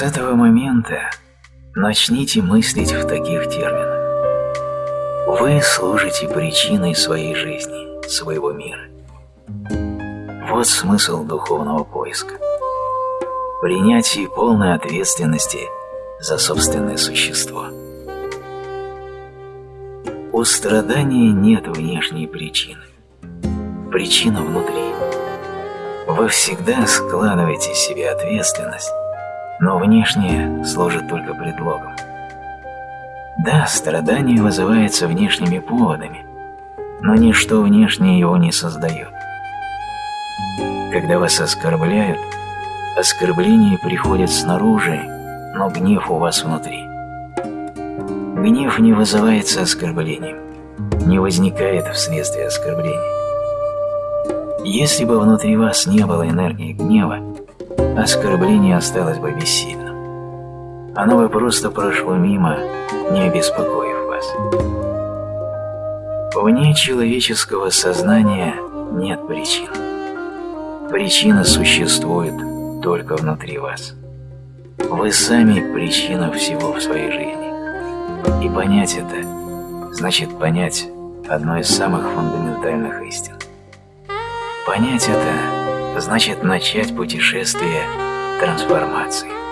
С этого момента начните мыслить в таких терминах. Вы служите причиной своей жизни, своего мира. Вот смысл духовного поиска. Принятие полной ответственности за собственное существо. У страдания нет внешней причины. Причина внутри. Вы всегда складываете себе ответственность, но внешнее служит только предлогом. Да, страдание вызывается внешними поводами, но ничто внешнее его не создает. Когда вас оскорбляют, оскорбление приходит снаружи, но гнев у вас внутри. Гнев не вызывается оскорблением, не возникает вследствие оскорбления. Если бы внутри вас не было энергии гнева, оскорбление осталось бы бессильным. Оно бы просто прошло мимо, не обеспокоив вас. Вне человеческого сознания нет причин. Причина существует только внутри вас. Вы сами причина всего в своей жизни. И понять это значит понять одно из самых фундаментальных истин. Понять это значит начать путешествие трансформации.